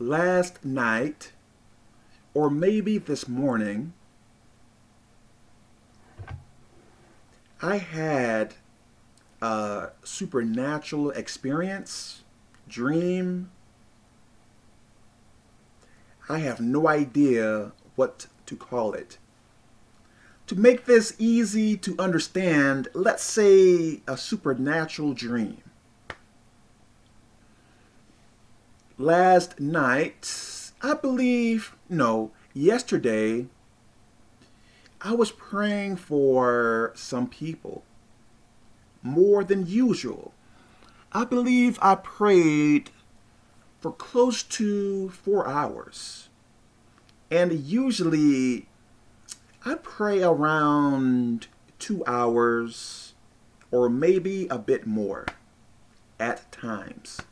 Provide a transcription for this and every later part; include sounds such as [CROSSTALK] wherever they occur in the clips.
last night or maybe this morning, I had a supernatural experience, dream. I have no idea what to call it. To make this easy to understand, let's say a supernatural dream. Last night, I believe, no, yesterday, I was praying for some people more than usual. I believe I prayed for close to four hours. And usually I pray around two hours or maybe a bit more at times.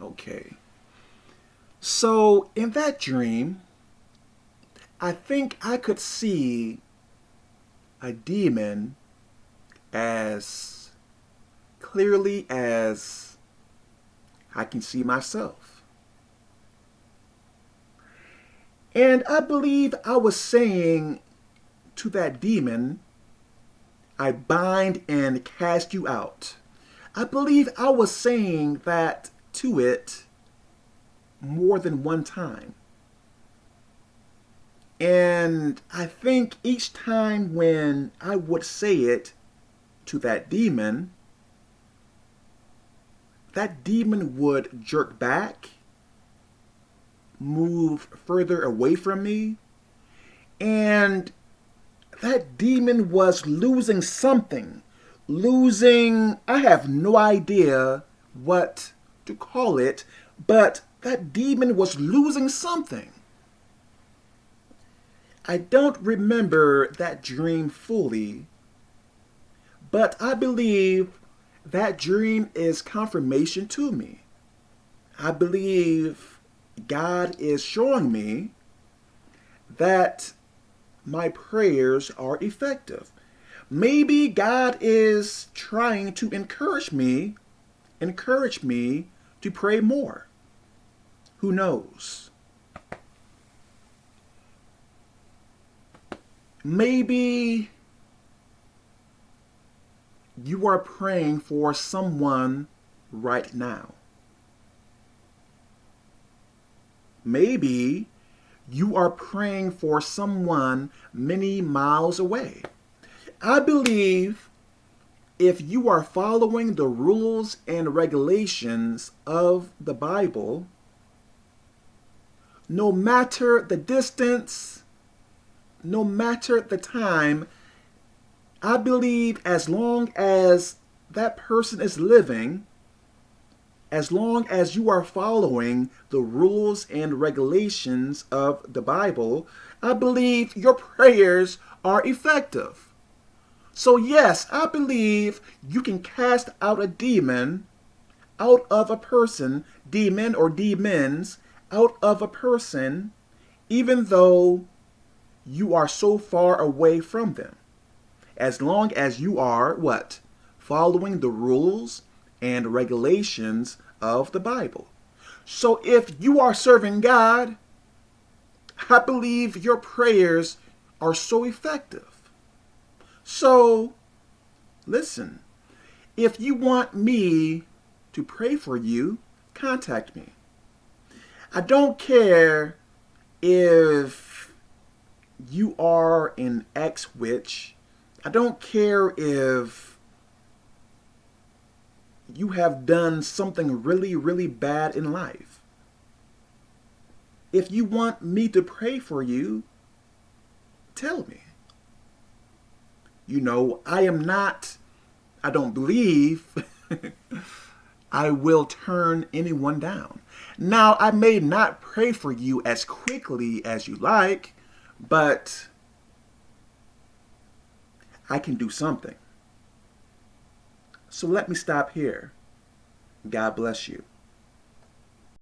Okay. So in that dream, I think I could see a demon as clearly as I can see myself. And I believe I was saying to that demon, I bind and cast you out. I believe I was saying that to it more than one time. And I think each time when I would say it to that demon, that demon would jerk back, move further away from me, and that demon was losing something. Losing, I have no idea what to call it, but that demon was losing something. I don't remember that dream fully, but I believe that dream is confirmation to me. I believe God is showing me that my prayers are effective. Maybe God is trying to encourage me, encourage me to pray more. Who knows? Maybe you are praying for someone right now. Maybe you are praying for someone many miles away. I believe if you are following the rules and regulations of the Bible, no matter the distance, no matter the time, I believe as long as that person is living, as long as you are following the rules and regulations of the Bible, I believe your prayers are effective. So yes, I believe you can cast out a demon out of a person, demon or demons, out of a person, even though you are so far away from them. As long as you are, what? Following the rules and regulations of the Bible. So if you are serving God, I believe your prayers are so effective. So, listen, if you want me to pray for you, contact me. I don't care if you are an ex-witch. I don't care if you have done something really, really bad in life. If you want me to pray for you, tell me. You know, I am not, I don't believe [LAUGHS] I will turn anyone down. Now, I may not pray for you as quickly as you like, but I can do something. So let me stop here. God bless you.